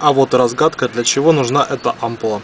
А вот и разгадка, для чего нужна эта ампула.